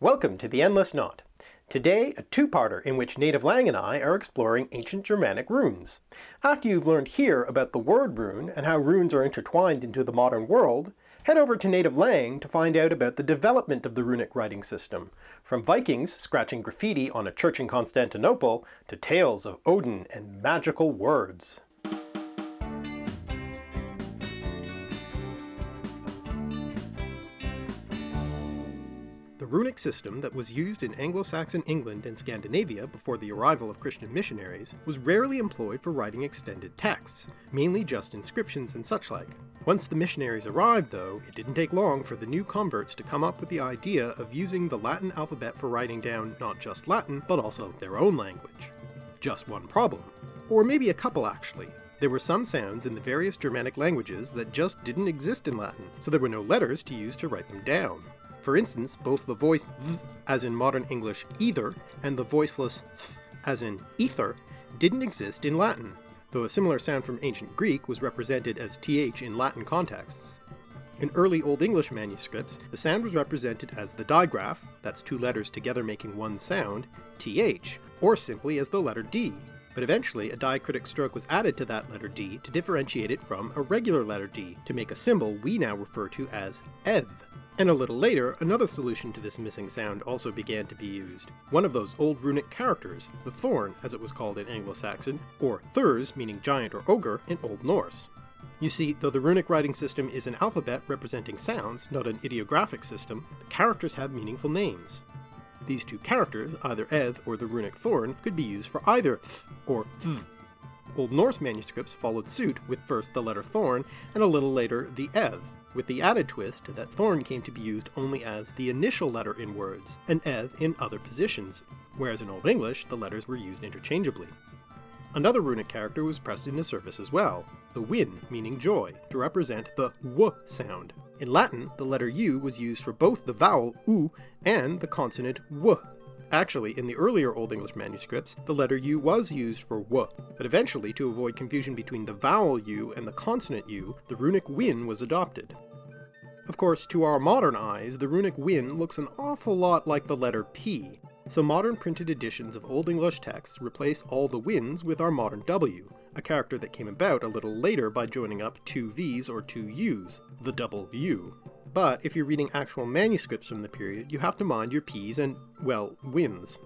Welcome to the Endless Knot. Today, a two-parter in which NativLang and I are exploring ancient Germanic runes. After you've learned here about the word rune and how runes are intertwined into the modern world, head over to NativLang to find out about the development of the runic writing system, from Vikings scratching graffiti on a church in Constantinople to tales of Odin and magical words. The runic system that was used in Anglo-Saxon England and Scandinavia before the arrival of Christian missionaries was rarely employed for writing extended texts, mainly just inscriptions and such like. Once the missionaries arrived, though, it didn't take long for the new converts to come up with the idea of using the Latin alphabet for writing down not just Latin, but also their own language. Just one problem. Or maybe a couple actually. There were some sounds in the various Germanic languages that just didn't exist in Latin, so there were no letters to use to write them down. For instance, both the voice th, as in modern English either, and the voiceless th, as in ether, didn't exist in Latin, though a similar sound from ancient Greek was represented as th in Latin contexts. In early Old English manuscripts, the sound was represented as the digraph, that's two letters together making one sound, th, or simply as the letter d, but eventually a diacritic stroke was added to that letter d to differentiate it from a regular letter d, to make a symbol we now refer to as eth. And a little later, another solution to this missing sound also began to be used. One of those old runic characters, the thorn as it was called in Anglo-Saxon, or thurs meaning giant or ogre in Old Norse. You see, though the runic writing system is an alphabet representing sounds, not an ideographic system, the characters have meaningful names. These two characters, either eth or the runic thorn, could be used for either th or th. Old Norse manuscripts followed suit with first the letter thorn and a little later the eth, with the added twist that thorn came to be used only as the initial letter in words, and eth in other positions, whereas in Old English the letters were used interchangeably. Another runic character was pressed into service as well, the wynn, meaning joy, to represent the w sound. In Latin, the letter u was used for both the vowel u and the consonant w. Actually, in the earlier Old English manuscripts, the letter u was used for w, but eventually, to avoid confusion between the vowel u and the consonant u, the runic wynn was adopted. Of course, to our modern eyes, the runic wynn looks an awful lot like the letter P, so modern printed editions of Old English texts replace all the wynns with our modern W, a character that came about a little later by joining up two V's or two U's, the double U. But if you're reading actual manuscripts from the period, you have to mind your P's and, well, wynns.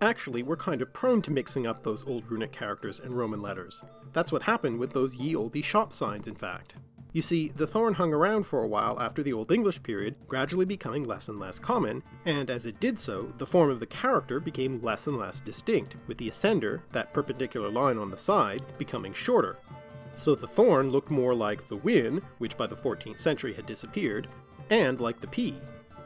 Actually, we're kind of prone to mixing up those old runic characters and Roman letters. That's what happened with those ye olde shop signs, in fact. You see, the thorn hung around for a while after the Old English period, gradually becoming less and less common, and as it did so, the form of the character became less and less distinct, with the ascender, that perpendicular line on the side, becoming shorter. So the thorn looked more like the wynn, which by the 14th century had disappeared, and like the p.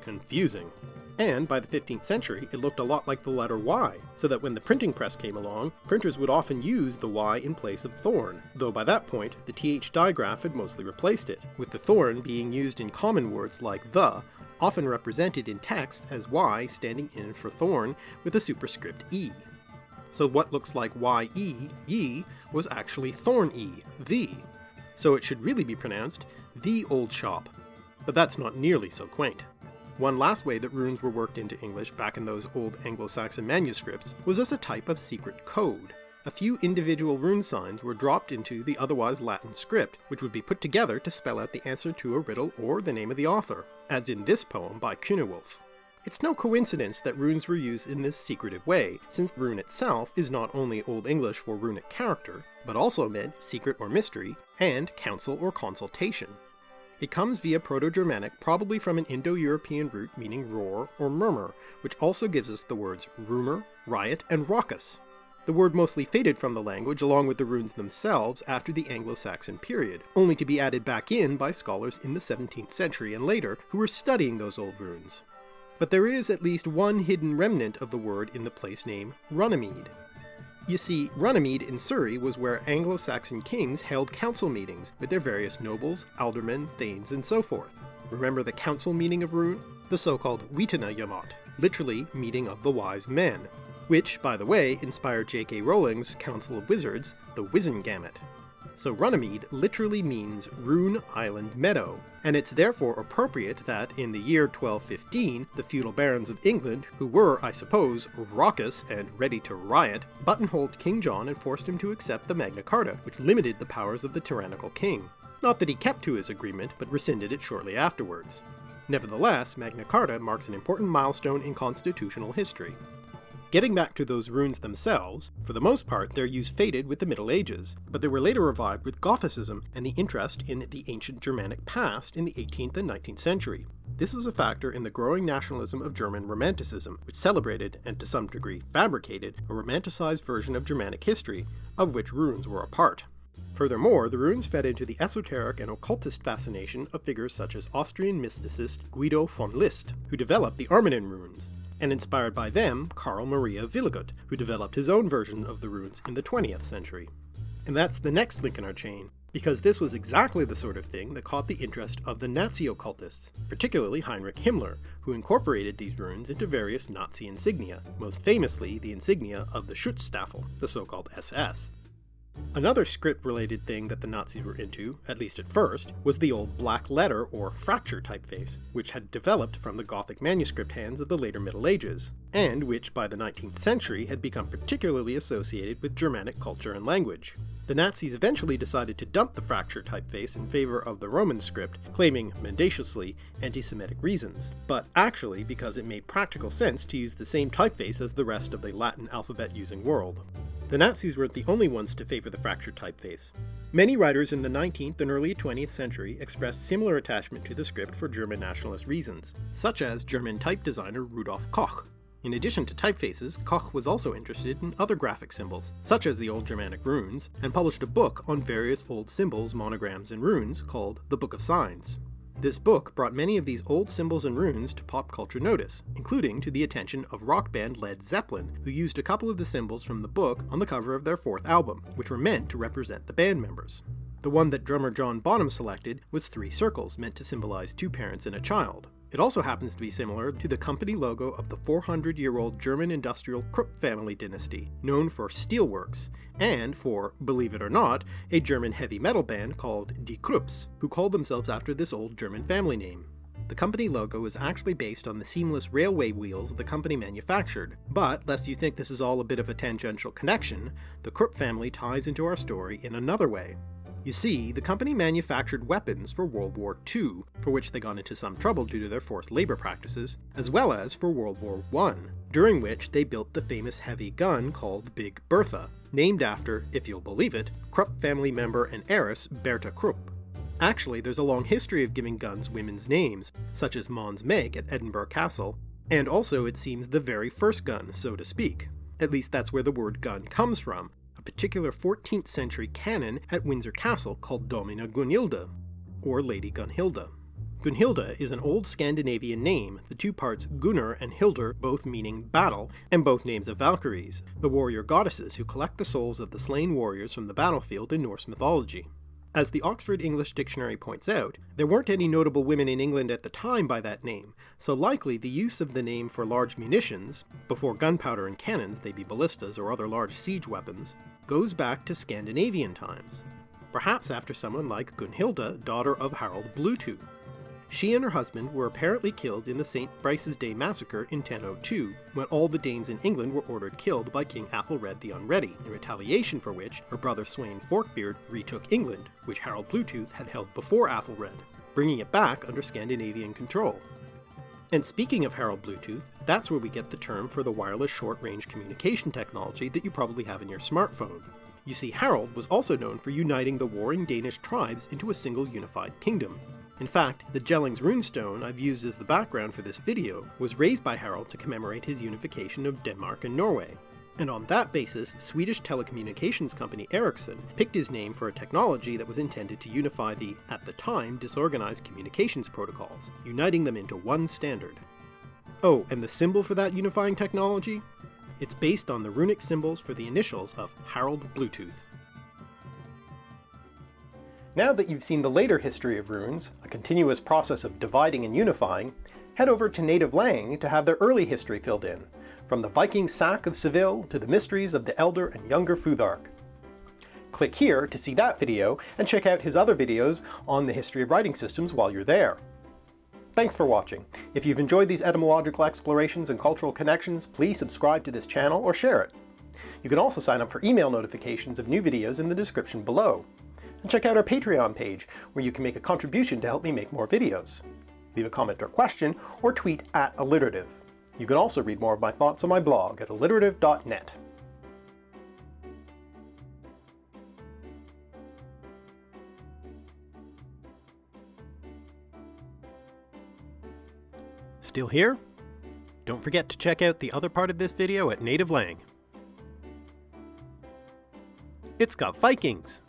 Confusing. And by the 15th century, it looked a lot like the letter Y, so that when the printing press came along, printers would often use the Y in place of thorn, though by that point, the TH digraph had mostly replaced it, with the thorn being used in common words like the, often represented in text as Y standing in for thorn with a superscript E. So what looks like Y-E, ye, was actually thorn-E, the. So it should really be pronounced the old shop. But that's not nearly so quaint. One last way that runes were worked into English back in those old Anglo-Saxon manuscripts was as a type of secret code. A few individual rune signs were dropped into the otherwise Latin script, which would be put together to spell out the answer to a riddle or the name of the author, as in this poem by Cynewulf. It's no coincidence that runes were used in this secretive way, since rune itself is not only Old English for runic character, but also meant secret or mystery, and counsel or consultation. It comes via Proto-Germanic, probably from an Indo-European root meaning roar or murmur, which also gives us the words rumor, riot, and raucous. The word mostly faded from the language along with the runes themselves after the Anglo-Saxon period, only to be added back in by scholars in the 17th century and later who were studying those old runes. But there is at least one hidden remnant of the word in the place name Runnymede. You see, Runnymede in Surrey was where Anglo-Saxon kings held council meetings with their various nobles, aldermen, thanes, and so forth. Remember the council meeting of Rune? The so-called Witenagemot, literally meeting of the wise men, which, by the way, inspired J.K. Rowling's Council of Wizards, the Wizengamot. So Runnymede literally means Rune Island Meadow, and it's therefore appropriate that in the year 1215 the feudal barons of England, who were, I suppose, raucous and ready to riot, buttonholed King John and forced him to accept the Magna Carta, which limited the powers of the tyrannical king. Not that he kept to his agreement, but rescinded it shortly afterwards. Nevertheless, Magna Carta marks an important milestone in constitutional history. Getting back to those runes themselves, for the most part their use faded with the Middle Ages, but they were later revived with Gothicism and the interest in the ancient Germanic past in the 18th and 19th century. This was a factor in the growing nationalism of German Romanticism, which celebrated, and to some degree fabricated, a romanticized version of Germanic history, of which runes were a part. Furthermore, the runes fed into the esoteric and occultist fascination of figures such as Austrian mysticist Guido von List, who developed the Armanen runes, and inspired by them, Karl Maria Wiligut, who developed his own version of the runes in the 20th century. And that's the next link in our chain, because this was exactly the sort of thing that caught the interest of the Nazi occultists, particularly Heinrich Himmler, who incorporated these runes into various Nazi insignia, most famously the insignia of the Schutzstaffel, the so-called SS. Another script-related thing that the Nazis were into, at least at first, was the old black letter or Fraktur typeface, which had developed from the Gothic manuscript hands of the later Middle Ages, and which by the 19th century had become particularly associated with Germanic culture and language. The Nazis eventually decided to dump the Fraktur typeface in favor of the Roman script, claiming, mendaciously, anti-Semitic reasons, but actually because it made practical sense to use the same typeface as the rest of the Latin alphabet-using world. The Nazis weren't the only ones to favor the fractured typeface. Many writers in the 19th and early 20th century expressed similar attachment to the script for German nationalist reasons, such as German type designer Rudolf Koch. In addition to typefaces, Koch was also interested in other graphic symbols, such as the Old Germanic runes, and published a book on various old symbols, monograms, and runes called The Book of Signs. This book brought many of these old symbols and runes to pop culture notice, including to the attention of rock band Led Zeppelin, who used a couple of the symbols from the book on the cover of their fourth album, which were meant to represent the band members. The one that drummer John Bonham selected was three circles meant to symbolize two parents and a child. It also happens to be similar to the company logo of the 400-year-old German industrial Krupp family dynasty, known for steelworks, and for, believe it or not, a German heavy metal band called Die Krupps, who called themselves after this old German family name. The company logo is actually based on the seamless railway wheels the company manufactured, but lest you think this is all a bit of a tangential connection, the Krupp family ties into our story in another way. You see, the company manufactured weapons for World War II, for which they got into some trouble due to their forced labor practices, as well as for World War I, during which they built the famous heavy gun called Big Bertha, named after, if you'll believe it, Krupp family member and heiress Bertha Krupp. Actually, there's a long history of giving guns women's names, such as Mons Meg at Edinburgh Castle, and also it seems the very first gun, so to speak. At least that's where the word gun comes from, particular 14th century cannon at Windsor Castle called Domina Gunhilda, or Lady Gunhilda. Gunhilda is an old Scandinavian name, the two parts Gunnr and Hildr both meaning battle, and both names of Valkyries, the warrior goddesses who collect the souls of the slain warriors from the battlefield in Norse mythology. As the Oxford English Dictionary points out, there weren't any notable women in England at the time by that name, so likely the use of the name for large munitions, before gunpowder and cannons they be ballistas or other large siege weapons, goes back to Scandinavian times, perhaps after someone like Gunhilda, daughter of Harald Bluetooth. She and her husband were apparently killed in the St. Brice's Day massacre in 1002, when all the Danes in England were ordered killed by King Athelred the Unready, in retaliation for which her brother Sweyn Forkbeard retook England, which Harald Bluetooth had held before Athelred, bringing it back under Scandinavian control. And speaking of Harald Bluetooth, that's where we get the term for the wireless short-range communication technology that you probably have in your smartphone. You see, Harald was also known for uniting the warring Danish tribes into a single unified kingdom, in fact, the Jellings runestone I've used as the background for this video was raised by Harald to commemorate his unification of Denmark and Norway. And on that basis, Swedish telecommunications company Ericsson picked his name for a technology that was intended to unify the, at the time, disorganized communications protocols, uniting them into one standard. Oh, and the symbol for that unifying technology? It's based on the runic symbols for the initials of Harald Bluetooth. Now that you've seen the later history of runes, a continuous process of dividing and unifying, head over to NativLang to have their early history filled in, from the Viking sack of Seville to the mysteries of the elder and younger Futhark. Click here to see that video, and check out his other videos on the history of writing systems while you're there. Thanks for watching. If you've enjoyed these etymological explorations and cultural connections, please subscribe to this channel or share it. You can also sign up for email notifications of new videos in the description below. And check out our Patreon page, where you can make a contribution to help me make more videos. Leave a comment or question, or tweet at alliterative. You can also read more of my thoughts on my blog at alliterative.net. Still here? Don't forget to check out the other part of this video at NativLang. It's got Vikings!